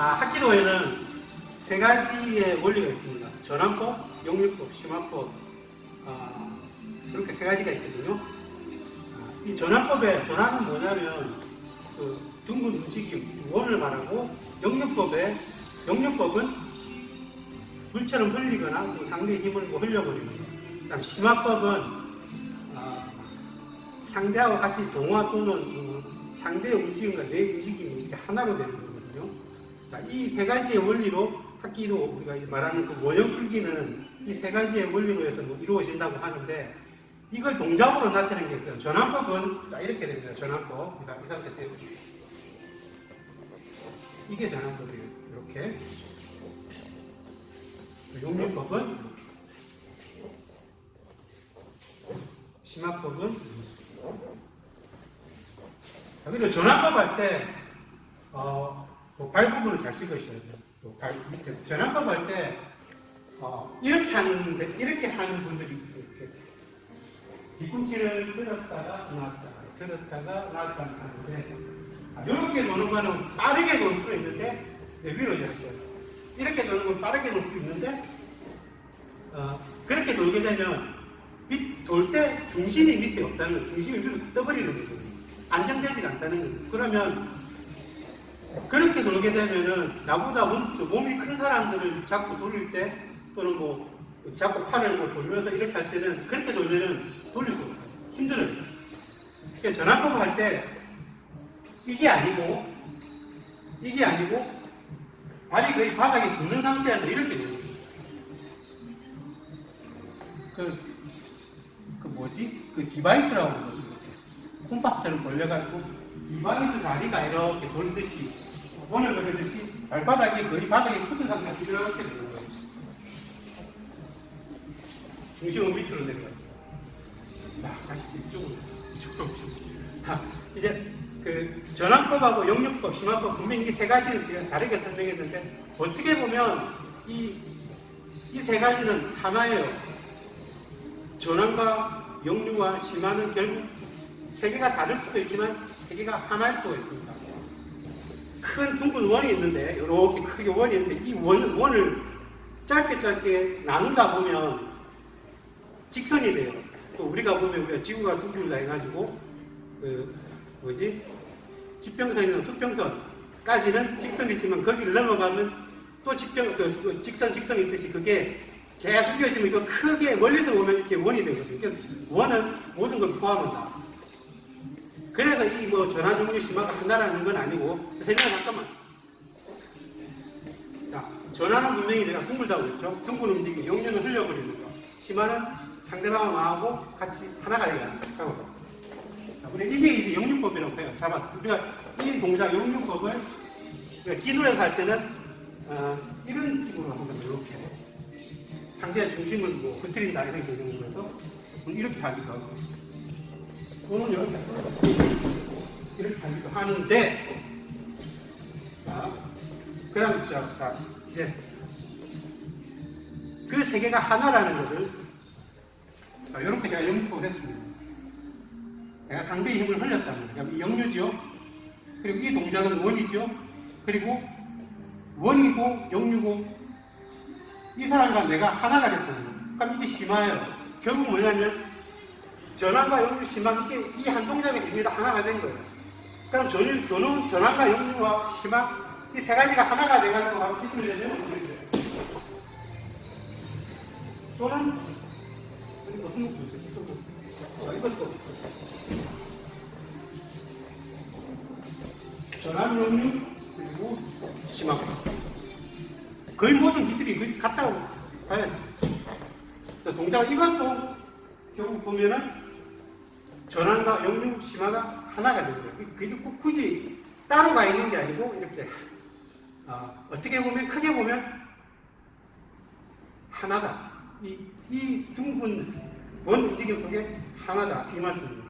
아, 합기도에는 세 가지의 원리가 있습니다. 전환법, 용률법, 심화법, 아, 그렇게 세 가지가 있거든요. 아, 이 전환법의 전환은 뭐냐면 그 둥근 움직임, 원을 말하고 용률법의 용률법은 물처럼 흘리거나 뭐 상대의 힘을 뭐 흘려버리는 거예요. 그다음 심화법은 아, 상대하고 같이 동화 또는 뭐 상대의 움직임과 내 움직임이 이렇게 하나로 되는 거거든요. 이 세 가지의 원리로 합기도 우리가 이제 말하는 그 원형 풀기는 이 세 가지의 원리로 해서 뭐 이루어진다고 하는데 이걸 동작으로 나타내는 게 있어요. 전환법은 자, 이렇게 됩니다. 전환법. 자, 이 상태 때 이게 전환법이에요. 이렇게. 용률법은 이렇게. 심화법은 자, 그리고 전환법 할 때, 어, 뭐발 부분을 잘 찍으셔야 돼요. 또 발, 밑에. 전환법 할 때, 어, 이렇게 하는데, 이렇게 하는 분들이. 이렇게. 뒤꿈치를 들었다가 놨다가, 들었다가 놨다가 하는데, 아, 이렇게 도는 거는 빠르게 돌 수도 있는데, 네, 위로 졌어요. 이렇게 도는 건 빠르게 돌 수도 있는데, 어, 그렇게 돌게 되면, 돌 때 중심이 밑에 없다는 거예요. 중심이 위로 떠버리는 거거든요. 안정되지가 않다는 거예요. 그러면, 그렇게 돌게 되면은, 나보다 몸 이 큰 사람들을 자꾸 돌릴 때, 또는 뭐, 자꾸 팔을 뭐 돌면서 이렇게 할 때는, 그렇게 돌면은 돌릴 수 없어요. 힘들어요. 그러니까 전환법 할 때, 이게 아니고, 이게 아니고, 발이 거의 바닥에 붙는 상태에서 이렇게 되는 거예요. 그, 그 뭐지? 그 디바이더라고 그러죠. 콤파스처럼 걸려가지고, 디바이더 다리가 이렇게 돌듯이, 원을 그리듯이, 발바닥이 거의 바닥에 붙은 상태에서 이렇게 되는 거예요. 중심은 밑으로 내려가요. 자, 다시 이쪽으로, 이쪽으로, 자, 이제, 그, 전환법하고 영역법, 심화법, 분명히 이세 가지는 제가 다르게 설명했는데, 어떻게 보면, 이, 이 세 가지는 하나예요. 전환과 영류와 심화는 결국 세 개가 다를 수도 있지만 세 개가 하나일 수가 있습니다. 큰 둥근 원이 있는데 이렇게 크게 원이 있는데 이 원, 원을 짧게 짧게 나누다 보면 직선이 돼요. 또 우리가 보면 우리가 지구가 둥글다 해가지고 그 뭐지 지평선이나 수평선까지는 직선이지만 거기를 넘어가면 또 직평 그 직선 직선이 있듯이 그게 계속 이어지면 이거 크게 멀리서 보면 이렇게 원이 되거든요. 원은 모든 걸 포함한다. 그래서 이 뭐 전환 종류 심화가 한다라는 건 아니고 설명 잠깐만. 자, 전환은 분명히 내가 둥글다고 했죠. 둥근 움직임, 영역을 흘려버리는 거. 심화는 상대방을 마하고 같이 하나가 되게 하고. 자, 우리 이게 이제 영육법이라고 해요. 잡았어. 우리가 이 동작 영육법을 기술에서 할 때는 어, 이런 식으로 거죠. 이렇게. 상대의 중심을 뭐 흐트린다 이런 개념으로서 이렇게 하기도 하고 또는 이렇게 이렇게 하기도 하는데 자, 그다음 자, 자 이제 그 세 개가 하나라는 것을 자, 이렇게 제가 연습을 했습니다. 내가 상대의 힘을 흘렸다는. 이 영유지요. 그리고 이 동작은 원이죠. 그리고 원이고 영유고 이 사람과 내가 하나가 됐거든요. 그럼 이게 심화예요. 결국 뭐냐면 전환과 영유 심화 이게 이 한 동작의 의미가 하나가 된 거예요. 그럼 전유, 전후, 전환과 영유와 심화 이세 가지가 하나가 돼가지고 바로 기술이 되면 어떻게 돼요? 또는 무슨 목표죠? 목표? 이것도 전환 영유 그리고 심화 거의 모든 기술이 같다고 봐야지. 동작 이것도 결국 보면은 전환과 영유 심화가 하나가 거예요. 그게 굳이 따로 가 있는 게 아니고 이렇게 어, 떻게 보면 크게 보면 하나다. 이, 이 둥근 원 움직임 속에 하나다 이 말씀입니다.